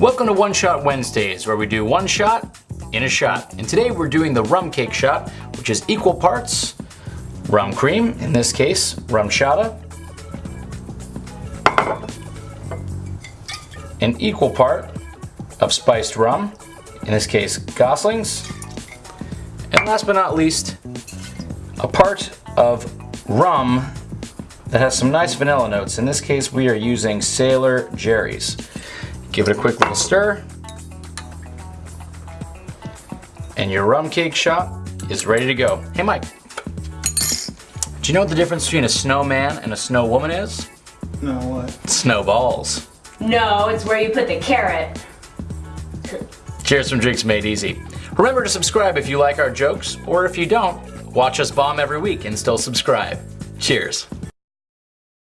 Welcome to One Shot Wednesdays, where we do one shot in a shot. And today we're doing the rum cake shot, which is equal parts rum cream, in this case, RumChata, an equal part of spiced rum, in this case, Goslings, and last but not least, a part of rum that has some nice vanilla notes. In this case, we are using Sailor Jerry's. Give it a quick little stir. And your rum cake shot is ready to go. Hey Mike, do you know what the difference between a snowman and a snow woman is? No, what? Snowballs. No, it's where you put the carrot. Cheers from Drinks Made Easy. Remember to subscribe if you like our jokes, or if you don't, watch us bomb every week and still subscribe. Cheers.